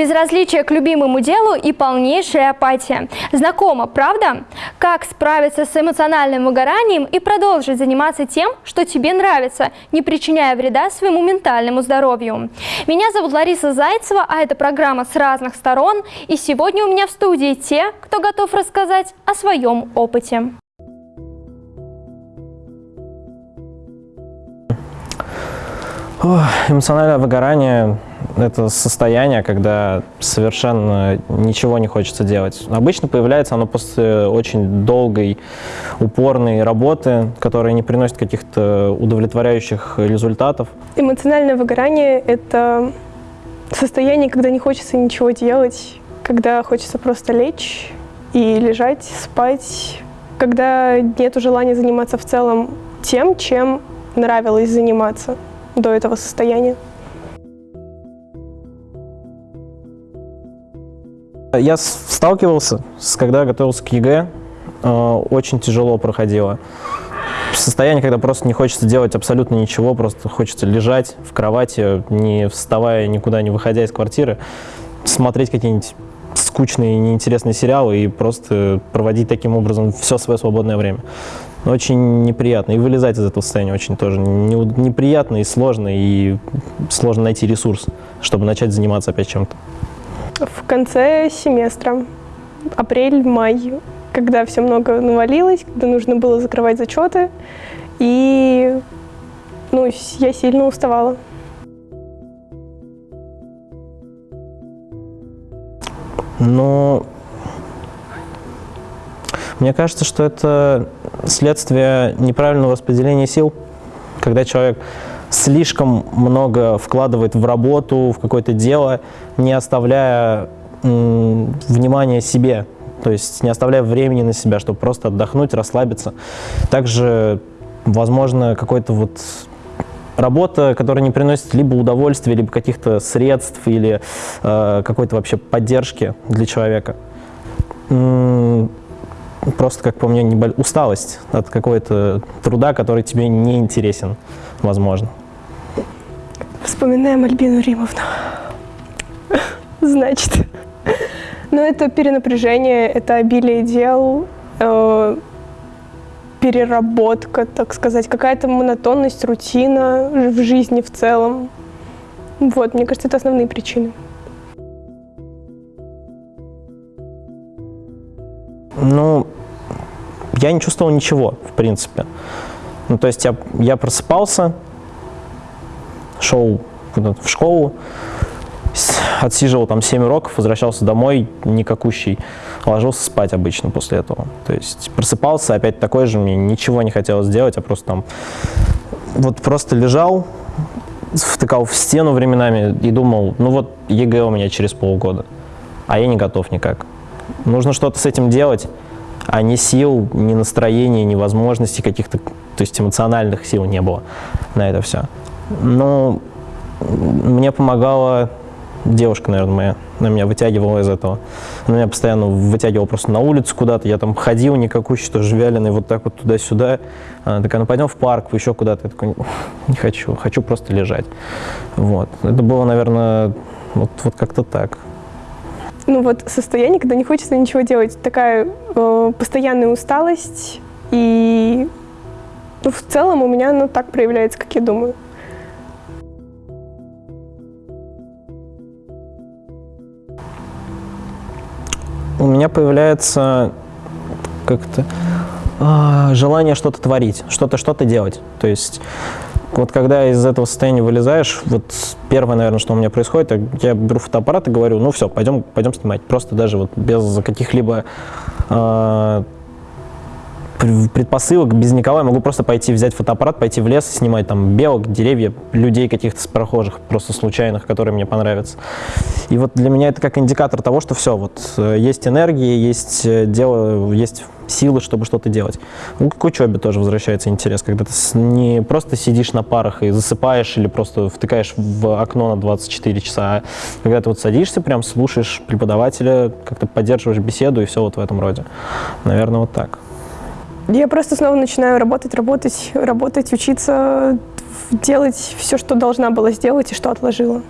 Безразличие к любимому делу и полнейшая апатия. Знакомо, правда? Как справиться с эмоциональным выгоранием и продолжить заниматься тем, что тебе нравится, не причиняя вреда своему ментальному здоровью? Меня зовут Лариса Зайцева, а это программа «С разных сторон». И сегодня у меня в студии те, кто готов рассказать о своем опыте. Эмоциональное выгорание – это состояние, когда совершенно ничего не хочется делать. Обычно появляется оно после очень долгой, упорной работы, которая не приносит каких-то удовлетворяющих результатов. Эмоциональное выгорание – это состояние, когда не хочется ничего делать, когда хочется просто лечь и лежать, спать, когда нет желания заниматься в целом тем, чем нравилось заниматься до этого состояния. Я сталкивался, с, когда готовился к ЕГЭ, э, очень тяжело проходило. Состояние, когда просто не хочется делать абсолютно ничего, просто хочется лежать в кровати, не вставая, никуда не выходя из квартиры, смотреть какие-нибудь скучные, неинтересные сериалы и просто проводить таким образом все свое свободное время очень неприятно. И вылезать из этого состояния очень тоже неприятно и сложно, и сложно найти ресурс, чтобы начать заниматься опять чем-то. В конце семестра, апрель-май, когда все много навалилось, когда нужно было закрывать зачеты, и ну, я сильно уставала. Ну, мне кажется, что это следствие неправильного распределения сил, когда человек слишком много вкладывает в работу, в какое-то дело, не оставляя внимания себе, то есть не оставляя времени на себя, чтобы просто отдохнуть, расслабиться. Также, возможно, какой-то вот работа, которая не приносит либо удовольствия, либо каких-то средств или э, какой-то вообще поддержки для человека просто, как по мне, усталость от какого-то труда, который тебе не интересен, возможно. Вспоминаем Альбину Римовну. Значит, ну это перенапряжение, это обилие дел, э, переработка, так сказать, какая-то монотонность, рутина в жизни в целом. Вот, мне кажется, это основные причины. Ну, я не чувствовал ничего, в принципе. Ну, то есть я, я просыпался, шел в школу, отсиживал там 7 уроков, возвращался домой, никакущий, ложился спать обычно после этого. То есть просыпался, опять такой же, мне ничего не хотелось делать, а просто там вот просто лежал, втыкал в стену временами и думал, ну вот ЕГЭ у меня через полгода, а я не готов никак. Нужно что-то с этим делать, а ни сил, ни настроения, ни возможностей каких-то, то есть эмоциональных сил не было на это все. Но мне помогала девушка, наверное, моя, она меня вытягивала из этого. Она меня постоянно вытягивала просто на улицу куда-то, я там ходил никакущий, тоже вяленый, вот так вот туда-сюда. Она такая, ну пойдем в парк, еще куда-то. Я такой, не хочу, хочу просто лежать. Вот. Это было, наверное, вот, вот как-то так ну вот состояние, когда не хочется ничего делать, такая э, постоянная усталость, и ну, в целом у меня оно так проявляется, как я думаю. У меня появляется как-то э, желание что-то творить, что-то что-то делать. То есть вот когда из этого состояния вылезаешь, вот первое, наверное, что у меня происходит, я беру фотоаппарат и говорю, ну все, пойдем, пойдем снимать. Просто даже вот без каких-либо э, предпосылок, без никого я могу просто пойти взять фотоаппарат, пойти в лес и снимать там белок, деревья, людей каких-то прохожих, просто случайных, которые мне понравятся. И вот для меня это как индикатор того, что все, вот э, есть энергия, есть э, дело, есть силы, чтобы что-то делать. Ну, к учебе тоже возвращается интерес, когда ты не просто сидишь на парах и засыпаешь или просто втыкаешь в окно на 24 часа, а когда ты вот садишься, прям слушаешь преподавателя, как-то поддерживаешь беседу и все вот в этом роде. Наверное, вот так. Я просто снова начинаю работать, работать, работать, учиться, делать все, что должна была сделать и что отложила.